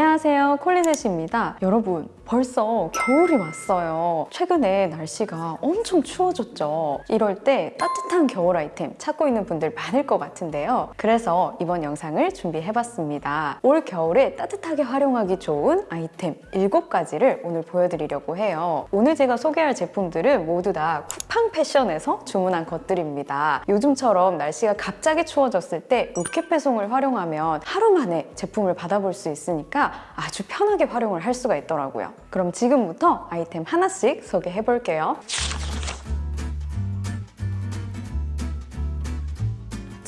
안녕하세요. 콜리셋입니다. 여러분 벌써 겨울이 왔어요. 최근에 날씨가 엄청 추워졌죠. 이럴 때 따뜻한 겨울 아이템 찾고 있는 분들 많을 것 같은데요. 그래서 이번 영상을 준비해봤습니다. 올 겨울에 따뜻하게 활용하기 좋은 아이템 7가지를 오늘 보여드리려고 해요. 오늘 제가 소개할 제품들은 모두 다 쿠팡 패션에서 주문한 것들입니다. 요즘처럼 날씨가 갑자기 추워졌을 때 로켓 배송을 활용하면 하루 만에 제품을 받아볼 수 있으니까 아주 편하게 활용을 할 수가 있더라고요. 그럼 지금부터 아이템 하나씩 소개해 볼게요.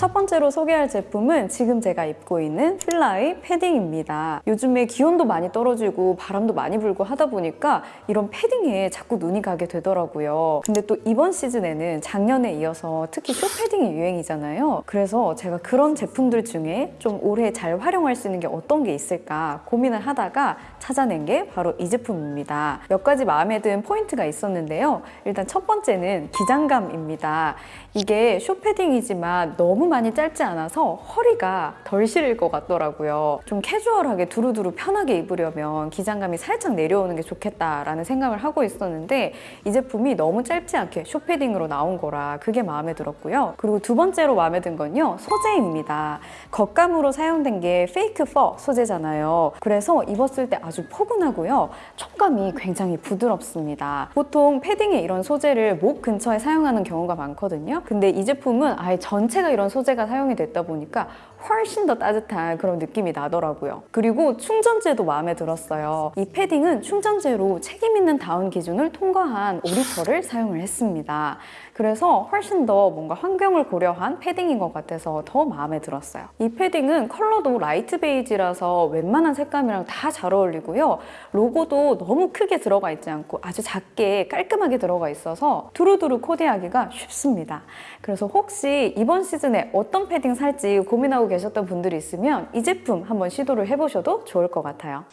첫 번째로 소개할 제품은 지금 제가 입고 있는 필라의 패딩입니다. 요즘에 기온도 많이 떨어지고 바람도 많이 불고 하다 보니까 이런 패딩에 자꾸 눈이 가게 되더라고요. 근데 또 이번 시즌에는 작년에 이어서 특히 쇼패딩이 유행이잖아요. 그래서 제가 그런 제품들 중에 좀 올해 잘 활용할 수 있는 게 어떤 게 있을까 고민을 하다가 찾아낸 게 바로 이 제품입니다. 몇 가지 마음에 든 포인트가 있었는데요. 일단 첫 번째는 기장감입니다. 이게 쇼패딩이지만 너무 많이 짧지 않아서 허리가 덜 시릴 것 같더라고요. 좀 캐주얼하게 두루두루 편하게 입으려면 기장감이 살짝 내려오는 게 좋겠다라는 생각을 하고 있었는데 이 제품이 너무 짧지 않게 쇼패딩으로 나온 거라 그게 마음에 들었고요. 그리고 두 번째로 마음에 든 건요. 소재입니다. 겉감으로 사용된 게 fake fur 소재잖아요. 그래서 입었을 때 아주 포근하고요. 촉감이 굉장히 부드럽습니다. 보통 패딩에 이런 소재를 목 근처에 사용하는 경우가 많거든요. 근데 이 제품은 아예 전체가 이런 소재 가 사용이 됐다 보니까 훨씬 더 따뜻한 그런 느낌이 나더라고요. 그리고 충전재도 마음에 들었어요. 이 패딩은 충전재로 책임 있는 다운 기준을 통과한 오리털을 사용을 했습니다. 그래서 훨씬 더 뭔가 환경을 고려한 패딩인 것 같아서 더 마음에 들었어요. 이 패딩은 컬러도 light 베이지라서 웬만한 색감이랑 다 잘 어울리고요. 로고도 너무 크게 들어가 있지 않고 아주 작게 깔끔하게 들어가 있어서 두루두루 코디하기가 쉽습니다. 그래서 혹시 이번 시즌에 어떤 패딩 살지 고민하고 계셨던 분들이 있으면 이 제품 한번 시도를 해보셔도 좋을 것 같아요.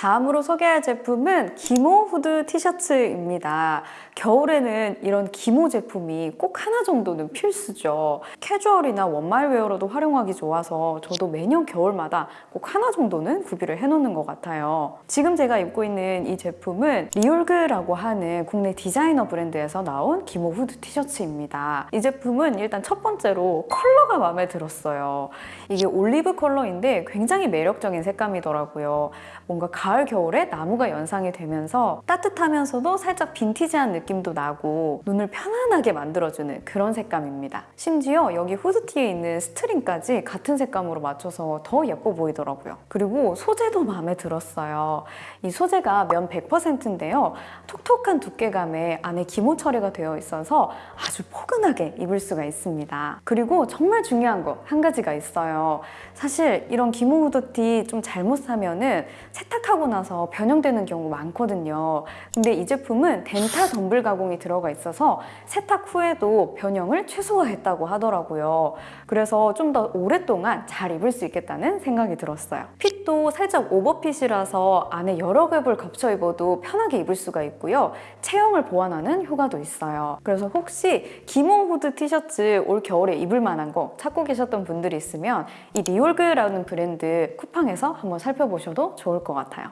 다음으로 소개할 제품은 기모 후드 티셔츠입니다. 겨울에는 이런 기모 제품이 꼭 하나 정도는 필수죠. 캐주얼이나 one mile wear로도 활용하기 좋아서 저도 매년 겨울마다 꼭 하나 정도는 구비를 해놓는 것 같아요. 지금 제가 입고 있는 이 제품은 리올그라고 하는 국내 디자이너 브랜드에서 나온 기모 후드 티셔츠입니다. 이 제품은 일단 첫 번째로 컬러가 마음에 들었어요. 이게 올리브 컬러인데 굉장히 매력적인 색감이더라고요. 뭔가 가을 겨울에 나무가 연상이 되면서 따뜻하면서도 살짝 빈티지한 느낌 도 나고 눈을 편안하게 만들어주는 그런 색감입니다. 심지어 여기 후드티에 있는 스트링까지 같은 색감으로 맞춰서 더 예뻐 보이더라고요. 그리고 소재도 마음에 들었어요. 이 소재가 면 100%인데요. 톡톡한 두께감에 안에 기모 처리가 되어 있어서 아주 포근하게 입을 수가 있습니다. 그리고 정말 중요한 거 한 가지가 있어요. 사실 이런 기모 후드티 좀 잘못 사면 은 세탁하고 나서 변형되는 경우 많거든요. 근데 이 제품은 덴타 덤블 가공이 들어가 있어서 세탁 후에도 변형을 최소화했다고 하더라고요. 그래서 좀 더 오랫동안 잘 입을 수 있겠다는 생각이 들었어요. 핏도 살짝 오버핏이라서 안에 여러 겹을 겹쳐 입어도 편하게 입을 수가 있고요. 체형을 보완하는 효과도 있어요. 그래서 혹시 기모 후드 티셔츠 올 겨울에 입을 만한 거 찾고 계셨던 분들이 있으면 이 리올그라는 브랜드 쿠팡에서 한번 살펴보셔도 좋을 것 같아요.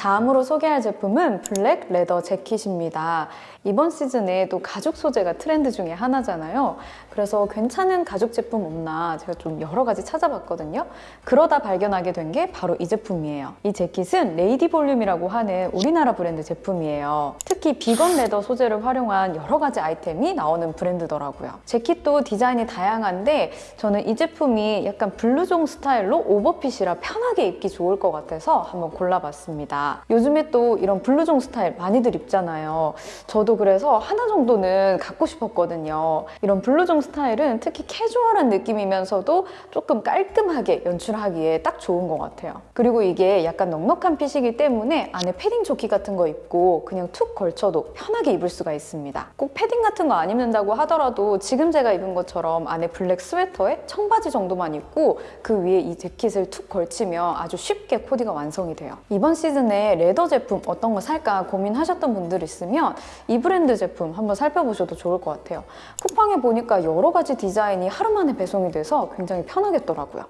다음으로 소개할 제품은 블랙 leather 재킷입니다. 이번 시즌에 또 가죽 소재가 트렌드 중에 하나잖아요. 그래서 괜찮은 가죽 제품 없나 제가 좀 여러 가지 찾아봤거든요. 그러다 발견하게 된 게 바로 이 제품이에요. 이 재킷은 레이디 볼륨이라고 하는 우리나라 브랜드 제품이에요. 특히 vegan leather 소재를 활용한 여러 가지 아이템이 나오는 브랜드더라고요. 재킷도 디자인이 다양한데 저는 이 제품이 약간 블루종 스타일로 오버핏이라 편하게 입기 좋을 것 같아서 한번 골라봤습니다. 요즘에 또 이런 블루종 스타일 많이들 입잖아요. 저도 그래서 하나 정도는 갖고 싶었거든요. 이런 블루종 스타일은 특히 캐주얼한 느낌이면서도 조금 깔끔하게 연출하기에 딱 좋은 것 같아요. 그리고 이게 약간 넉넉한 fit이기 때문에 안에 패딩 조끼 같은 거 입고 그냥 툭 걸쳐도 편하게 입을 수가 있습니다. 꼭 패딩 같은 거 안 입는다고 하더라도 지금 제가 입은 것처럼 안에 블랙 스웨터에 청바지 정도만 입고 그 위에 이 재킷을 툭 걸치면 아주 쉽게 코디가 완성이 돼요. 이번 시즌에 leather 제품 어떤 거 살까 고민하셨던 분들 있으면 이 브랜드 제품 한번 살펴보셔도 좋을 것 같아요. 쿠팡에 보니까 여러 가지 디자인이 하루 만에 배송이 돼서 굉장히 편하겠더라고요.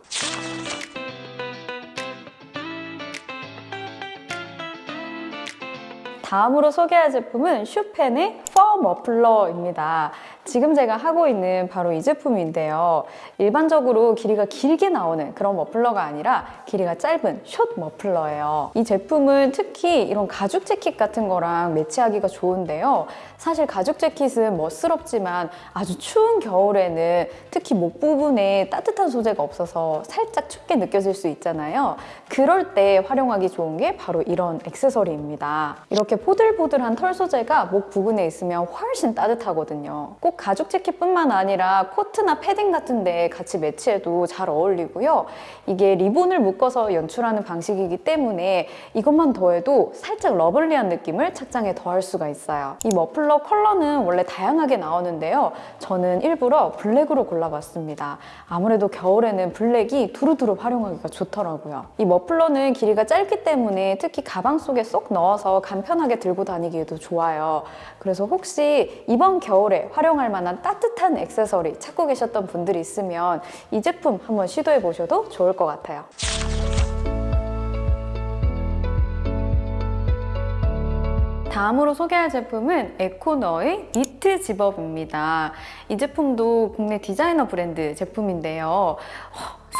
다음으로 소개할 제품은 슈펜의 퍼 머플러입니다. 지금 제가 하고 있는 바로 이 제품인데요. 일반적으로 길이가 길게 나오는 그런 머플러가 아니라 길이가 짧은 숏 머플러예요. 이 제품은 특히 이런 가죽 재킷 같은 거랑 매치하기가 좋은데요. 사실 가죽 재킷은 멋스럽지만 아주 추운 겨울에는 특히 목 부분에 따뜻한 소재가 없어서 살짝 춥게 느껴질 수 있잖아요. 그럴 때 활용하기 좋은 게 바로 이런 액세서리입니다. 이렇게 포들포들한 털 소재가 목 부분에 있으면 훨씬 따뜻하거든요. 꼭 가죽 재킷뿐만 아니라 코트나 패딩 같은 데 같이 매치해도 잘 어울리고요. 이게 리본을 묶어서 연출하는 방식이기 때문에 이것만 더해도 살짝 lovely한 느낌을 착장에 더할 수가 있어요. 이 머플러 컬러는 원래 다양하게 나오는데요. 저는 일부러 블랙으로 골라봤습니다. 아무래도 겨울에는 블랙이 두루두루 활용하기가 좋더라고요. 이 머플러는 길이가 짧기 때문에 특히 가방 속에 쏙 넣어서 간편하게 들고 다니기에도 좋아요. 그래서 혹시 이번 겨울에 활용할 만한 따뜻한 액세서리 찾고 계셨던 분들이 있으면 이 제품 한번 시도해 보셔도 좋을 것 같아요. 다음으로 소개할 제품은 에코너의 니트 집업입니다. 이 제품도 국내 디자이너 브랜드 제품인데요.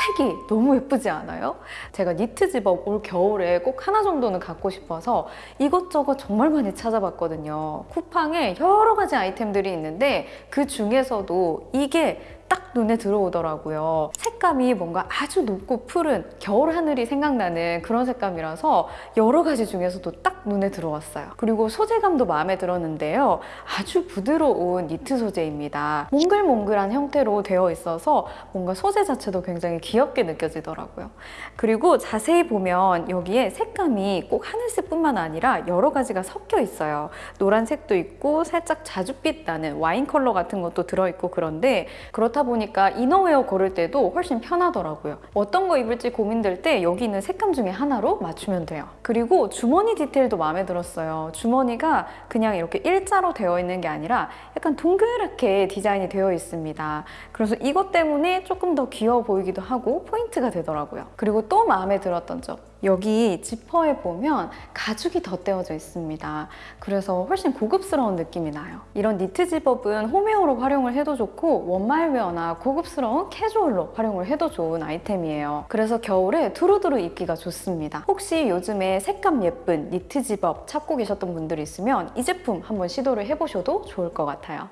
색이 너무 예쁘지 않아요? 제가 니트 집업 올 겨울에 꼭 하나 정도는 갖고 싶어서 이것저것 정말 많이 찾아봤거든요. 쿠팡에 여러 가지 아이템들이 있는데 그 중에서도 이게 딱 눈에 들어오더라고요. 색감이 뭔가 아주 높고 푸른 겨울 하늘이 생각나는 그런 색감이라서 여러 가지 중에서도 딱 눈에 들어왔어요. 그리고 소재감도 마음에 들었는데요. 아주 부드러운 니트 소재입니다. 몽글몽글한 형태로 되어 있어서 뭔가 소재 자체도 굉장히 귀엽게 느껴지더라고요. 그리고 자세히 보면 여기에 색감이 꼭 하늘색뿐만 아니라 여러 가지가 섞여 있어요. 노란색도 있고 살짝 자줏빛 나는 와인 컬러 같은 것도 들어있고 그런데 그렇다 보니까 이너웨어 고를 때도 훨씬 편하더라고요. 어떤 거 입을지 고민될 때 여기 있는 색감 중에 하나로 맞추면 돼요. 그리고 주머니 디테일도 마음에 들었어요. 주머니가 그냥 이렇게 일자로 되어 있는 게 아니라 약간 동그랗게 디자인이 되어 있습니다. 그래서 이것 때문에 조금 더 귀여워 보이기도 하고 포인트가 되더라고요. 그리고 또 마음에 들었던 점. 여기 지퍼에 보면 가죽이 덧대어져 있습니다. 그래서 훨씬 고급스러운 느낌이 나요. 이런 니트 zip-up은 홈웨어로 활용을 해도 좋고 one mile wear나 고급스러운 캐주얼로 활용을 해도 좋은 아이템이에요. 그래서 겨울에 두루두루 입기가 좋습니다. 혹시 요즘에 색감 예쁜 니트 집업 찾고 계셨던 분들이 있으면 이 제품 한번 시도를 해보셔도 좋을 것 같아요.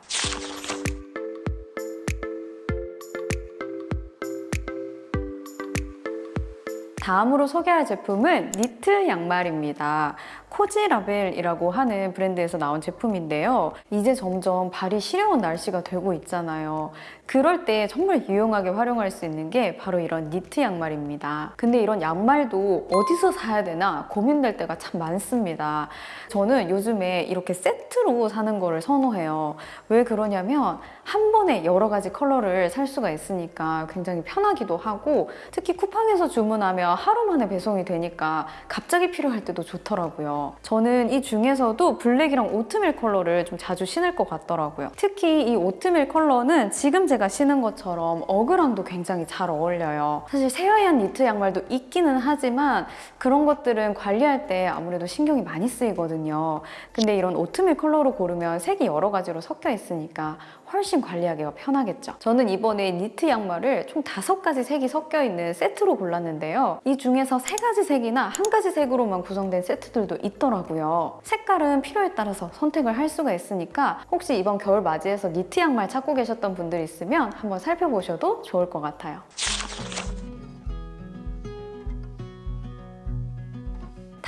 다음으로 소개할 제품은 니트 양말입니다. 코지라벨이라고 하는 브랜드에서 나온 제품인데요. 이제 점점 발이 시려운 날씨가 되고 있잖아요. 그럴 때 정말 유용하게 활용할 수 있는 게 바로 이런 니트 양말입니다. 근데 이런 양말도 어디서 사야 되나 고민될 때가 참 많습니다. 저는 요즘에 이렇게 세트로 사는 거를 선호해요. 왜 그러냐면 한 번에 여러 가지 컬러를 살 수가 있으니까 굉장히 편하기도 하고 특히 쿠팡에서 주문하면 하루 만에 배송이 되니까 갑자기 필요할 때도 좋더라고요. 저는 이 중에서도 블랙이랑 오트밀 컬러를 좀 자주 신을 것 같더라고요. 특히 이 오트밀 컬러는 지금 제가 신은 것처럼 어그랑도 굉장히 잘 어울려요. 사실 새하얀 니트 양말도 있기는 하지만 그런 것들은 관리할 때 아무래도 신경이 많이 쓰이거든요. 근데 이런 오트밀 컬러로 고르면 색이 여러 가지로 섞여 있으니까 훨씬 관리하기가 편하겠죠. 저는 이번에 니트 양말을 총 다섯 가지 색이 섞여 있는 세트로 골랐는데요. 이 중에서 세 가지 색이나 한 가지 색으로만 구성된 세트들도 있더라고요. 색깔은 필요에 따라서 선택을 할 수가 있으니까 혹시 이번 겨울 맞이해서 니트 양말 찾고 계셨던 분들 있으면 한번 살펴보셔도 좋을 것 같아요.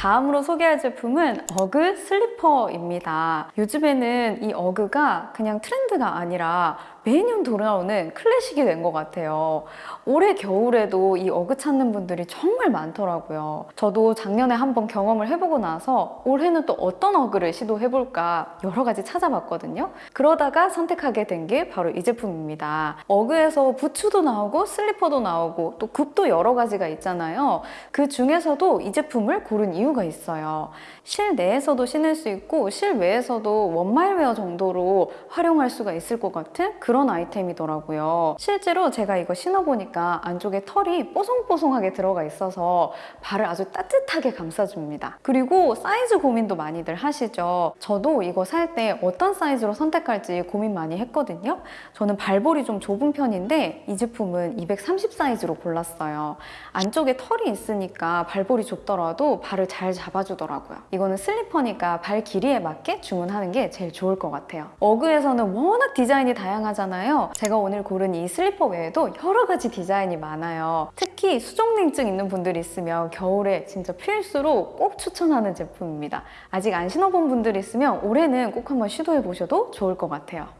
다음으로 소개할 제품은 어그 슬리퍼입니다. 요즘에는 이 어그가 그냥 트렌드가 아니라 매년 돌아오는 클래식이 된 것 같아요. 올해 겨울에도 이 어그 찾는 분들이 정말 많더라고요. 저도 작년에 한번 경험을 해보고 나서 올해는 또 어떤 어그를 시도해볼까 여러 가지 찾아봤거든요. 그러다가 선택하게 된 게 바로 이 제품입니다. 어그에서 부츠도 나오고 슬리퍼도 나오고 또 굽도 여러 가지가 있잖아요. 그 중에서도 이 제품을 고른 이유가 있어요. 실내에서도 신을 수 있고 실외에서도 원마일웨어 정도로 활용할 수가 있을 것 같은 그런 아이템이더라고요. 실제로 제가 이거 신어보니까 안쪽에 털이 뽀송뽀송하게 들어가 있어서 발을 아주 따뜻하게 감싸줍니다. 그리고 사이즈 고민도 많이들 하시죠. 저도 이거 살 때 어떤 사이즈로 선택할지 고민 많이 했거든요. 저는 발볼이 좀 좁은 편인데 이 제품은 230 사이즈로 골랐어요. 안쪽에 털이 있으니까 발볼이 좁더라도 발을 잘 잡아주더라고요. 이거는 슬리퍼니까 발 길이에 맞게 주문하는 게 제일 좋을 것 같아요. 어그에서는 워낙 디자인이 다양 하잖아요. 제가 오늘 고른 이 슬리퍼 외에도 여러 가지 디자인이 많아요. 특히 수족냉증 있는 분들이 있으면 겨울에 진짜 필수로 꼭 추천하는 제품입니다. 아직 안 신어본 분들이 있으면 올해는 꼭 한번 시도해 보셔도 좋을 것 같아요.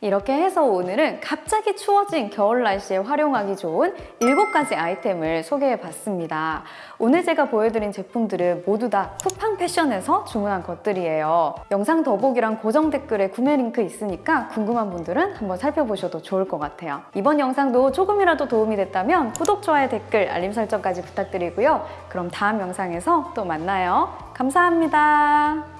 이렇게 해서 오늘은 갑자기 추워진 겨울 날씨에 활용하기 좋은 7가지 아이템을 소개해 봤습니다. 오늘 제가 보여드린 제품들은 모두 다 쿠팡 패션에서 주문한 것들이에요. 영상 더보기랑 고정 댓글에 구매 링크 있으니까 궁금한 분들은 한번 살펴보셔도 좋을 것 같아요. 이번 영상도 조금이라도 도움이 됐다면 구독, 좋아요, 댓글, 알림 설정까지 부탁드리고요. 그럼 다음 영상에서 또 만나요. 감사합니다.